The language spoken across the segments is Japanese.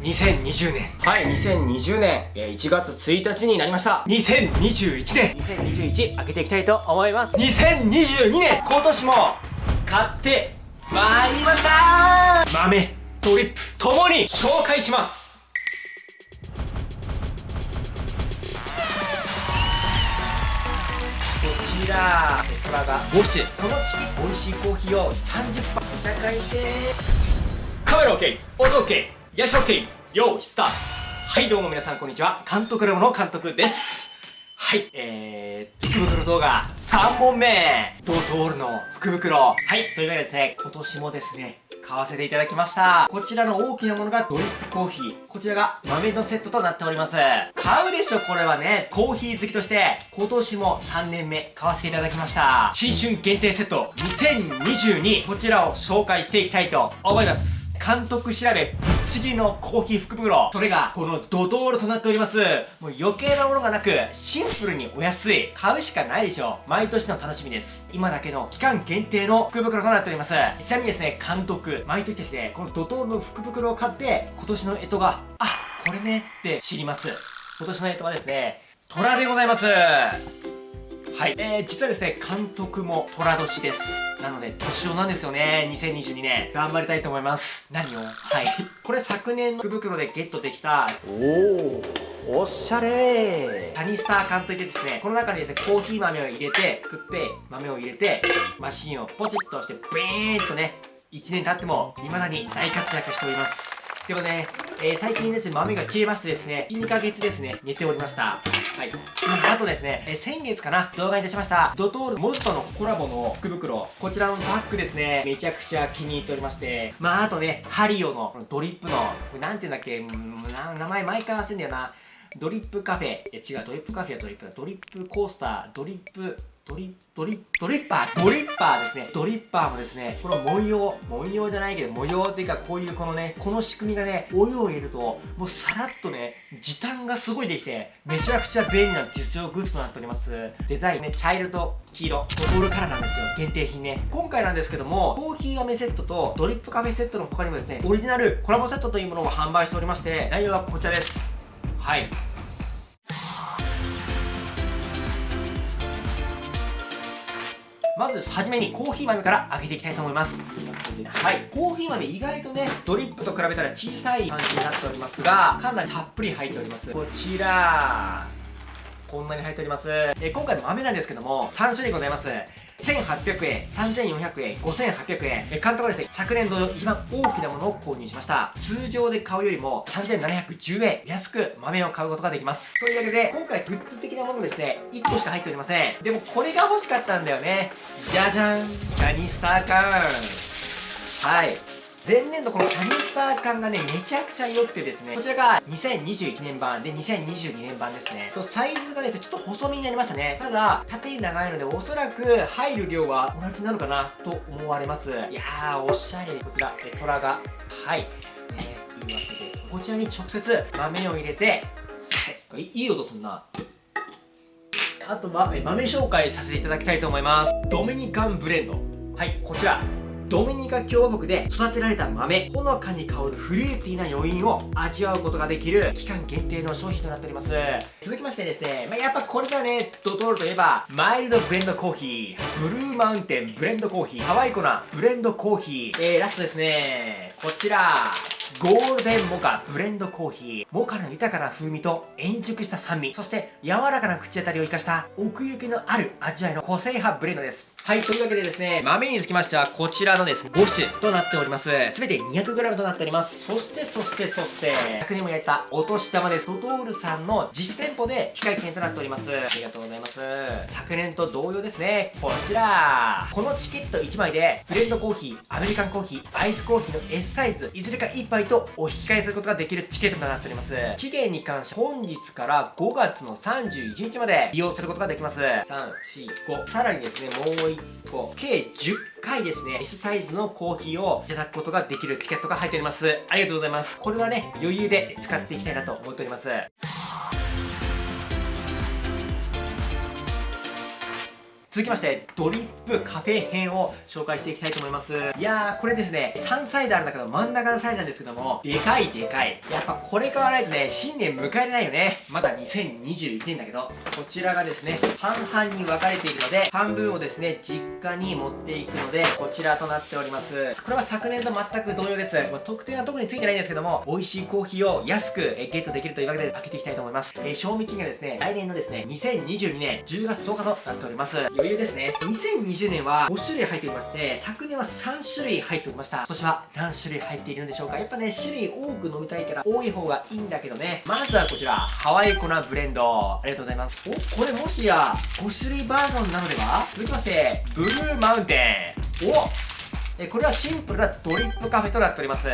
2020年。はい2020年。えー1月1日になりました。2021年。2021開けていきたいと思います。2022年。今年も。買ってまいりました。豆ドリップともに。紹介します。こちらトラが5種ですこのチキ美味しいコーヒーを30杯お茶会して。カメラ OK 音 OK ヤシ OK 用意スタートはいどうも皆さんこんにちは監督ラボの監督ですはい、えー、福袋動画3本目ドトールの福袋はい、というわけでですね、今年もですね、買わせていただきました。こちらの大きなものがドリップコーヒー。こちらが豆のセットとなっております。買うでしょ、これはね。コーヒー好きとして、今年も3年目買わせていただきました。新春限定セット2022。こちらを紹介していきたいと思います。監督調べぶっちぎりのコーヒー福袋。それがこのドトールとなっております。もう余計なものがなくシンプルにお安い。買うしかないでしょう。毎年の楽しみです。今だけの期間限定の福袋となっております。ちなみにですね監督毎年ですねこのドトールの福袋を買って今年の干支があこれねって知ります。今年の干支はですね虎でございます。はい、えー、実はですね、監督も虎年です。なので、年男なんですよね、2022年。頑張りたいと思います。何を？はい。これ昨年の福袋でゲットできた、おおおしゃれカニスター缶といってですね、この中にですね、コーヒー豆を入れて、作って、豆を入れて、マシンをポチッと押して、ブーンとね、1年経っても、未だに大活躍しております。でもね、えー最近ですね、豆が消えましてですね、2ヶ月ですね、寝ておりました。はい。あとですね、え先月かな、動画に出しました、ドトールモズとのコラボの福袋。こちらのバッグですね、めちゃくちゃ気に入っておりまして、まあ、あとね、ハリオのこのドリップの、これなんて言うんだっけ、名前毎回忘れんだよな。ドリップカフェ。いや違う、ドリップカフェはドリップ。だ。ドリップコースター、ドリップ、ドリッドリッドリッパー。ドリッパーですね。ドリッパーもですねこの文様。文様じゃないけど模様っていうかこういうこのねこの仕組みがねお湯を入れるともうさらっとね時短がすごいできてめちゃくちゃ便利な実用グッズとなっております。デザインね茶色と黄色。ドトルカラーなんですよ。限定品ね。今回なんですけどもコーヒー豆セットとドリップカフェセットの他にもですねオリジナルコラボセットというものを販売しておりまして内容はこちらです。はい。まずはじめにコーヒー豆から開けていきたいと思います。はい。コーヒー豆意外とねドリップと比べたら小さい感じになっておりますがかなりたっぷり入っております。こちらこんなに入っております、え今回の豆なんですけども3種類ございます。1800円3400円5800円。え監督はですね。昨年度の一番大きなものを購入しました。通常で買うよりも3710円安く豆を買うことができます。というわけで今回グッズ的なものですね1個しか入っておりません。でもこれが欲しかったんだよね。じゃじゃん。キャニスター缶はい。前年度このキャニスター缶がねめちゃくちゃ良くてですねこちらが2021年版で2022年版ですね。とサイズがですねちょっと細身になりましたね。ただ縦に長いのでおそらく入る量は同じなのかなと思われます。いやーおしゃれこちらえトラが。はい。ねというわけでこちらに直接豆を入れてせいいい音すんな。あとは豆紹介させていただきたいと思います。ドミニカンブレンド。はいこちら。ドミニカ共和国で育てられた豆ほのかに香るフルーティーな余韻を味わうことができる期間限定の商品となっております。続きましてですね、まあ、やっぱこれだねドトールといえばマイルドブレンドコーヒーブルーマウンテンブレンドコーヒーハワイコナブレンドコーヒー。えー、ラストですねこちらゴールデンモカブレンドコーヒー。モカの豊かな風味と円熟した酸味そして柔らかな口当たりを生かした奥行きのある味わいの個性派ブレンドです。はいというわけでですね豆につきましてはこちらのですね5種となっております。全て 200g となっております。そしてそしてそして昨年も焼いたお年玉です。ドトールさんの実店舗で機械券となっております。ありがとうございます。昨年と同様ですねこちら。このチケット1枚でブレンドコーヒーアメリカンコーヒーアイスコーヒーの S サイズいずれか1杯とお引き換えすることができるチケットとなっております。期限に関して本日から5月の31日まで利用することができます。345さらにですねもう1個計10回ですね S サイズのコーヒーをいただくことができるチケットが入っております。ありがとうございます。これはね余裕で使っていきたいなと思っております。続きましてドリップカフェ編を紹介していきたいと思います。いやーこれですね3サイズある中の真ん中のサイズなんですけどもでかいでかい。やっぱこれ買わないとね新年迎えれないよね。まだ2021年だけどこちらがですね半々に分かれているので半分をですね実家に持っていくのでこちらとなっております。これは昨年と全く同様です、まあ、特典は特についてないんですけども美味しいコーヒーを安くゲットできるというわけで開けていきたいと思います、えー賞味期限がですね来年のですね2022年10月10日となっております。余裕ですね。2020年は5種類入っておりまして昨年は3種類入っておりました。今年は何種類入っているんでしょうか。やっぱね種類多く飲みたいから多い方がいいんだけどね。まずはこちらハワイコナブレンド。ありがとうございます。おこれもしや5種類バージョンなのでは？続きましてブルーマウンテン。おえこれはシンプルなドリップカフェとなっております。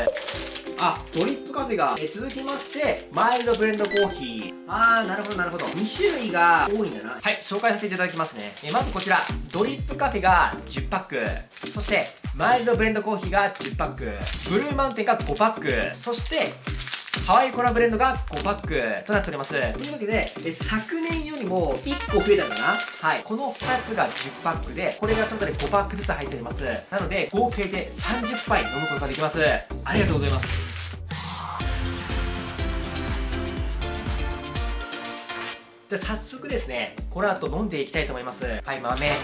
あドリップカフェがえ続きましてマイルドブレンドコーヒー。あーなるほどなるほど。2種類が多いんだな。はい紹介させていただきますね。えまずこちらドリップカフェが10パック。そしてマイルドブレンドコーヒーが10パック。ブルーマウンテンが5パック。そしてハワイコナブレンドが5パックとなっております。というわけで、え昨年よりも1個増えたかなはい。この2つが10パックで、これがそれぞれ5パックずつ入っております。なので、合計で30杯飲むことができます。ありがとうございます。じゃあ早速ですね、この後飲んでいきたいと思います。はい、豆。こ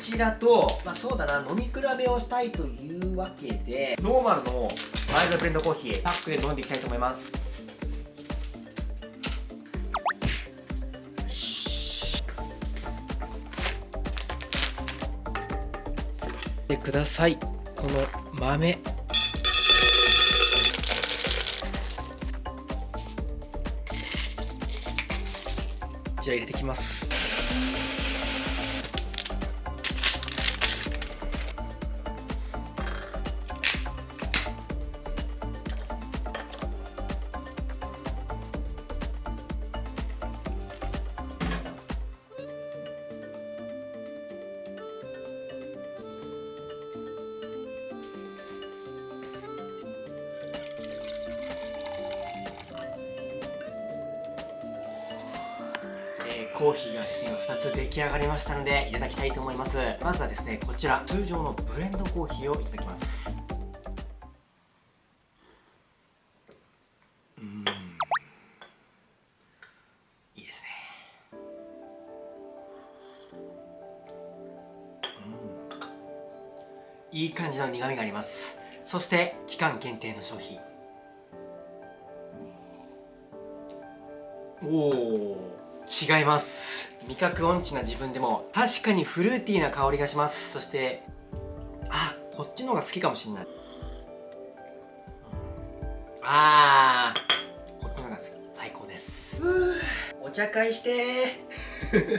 ちらと、まあそうだな、飲み比べをしたいというわけで、ノーマルのマイルドブレンドコーヒー、パックで飲んでいきたいと思います。でくださいこの豆ちら入れてきます。コーヒーがですね2つ出来上がりましたのでいただきたいと思います。まずはですねこちら通常のブレンドコーヒーをいただきます。うん。いいですね。うん。いい感じの苦味があります。そして期間限定の商品。おお違います。味覚音痴な自分でも確かにフルーティーな香りがします。そしてあこっちの方が好きかもしんない。あーこっちの方が好き。最高です。お茶会して。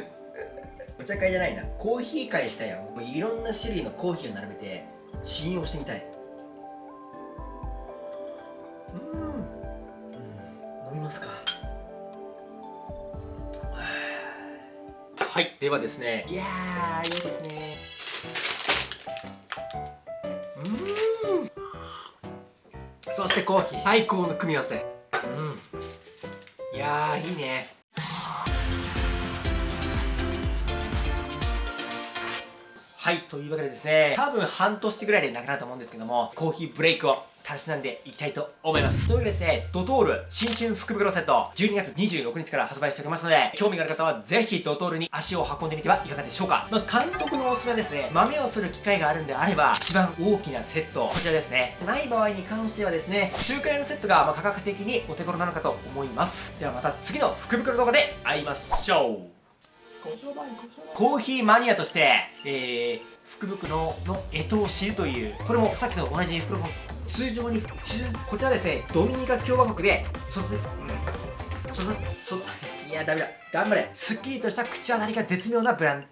お茶会じゃないな。コーヒー会したいよもういろんな種類のコーヒーを並べて試飲をしてみたい。はいではですね。いやーいいですね。うん。そしてコーヒー。最高の組み合わせ。うん。いやーいいね。はいというわけでですね。多分半年ぐらいでなくなると思うんですけどもコーヒーブレイクをたしなんでいきたいと思います。というわけでですねドトール新春福袋セット12月26日から発売しておりますので興味がある方はぜひドトールに足を運んでみてはいかがでしょうか、まあ、監督のおすすめはですね豆をする機会があるんであれば一番大きなセットこちらですね。ない場合に関してはですね中華屋のセットがま価格的にお手頃なのかと思います。ではまた次の福袋動画で会いましょう。コーヒーマニアとして、えー、福袋の干支を知るというこれもさっきと同じ福袋通常に中こちらですねドミニカ共和国でそそそそいやダメだ。頑張れ。すっきりとした口当たりが絶妙なブラン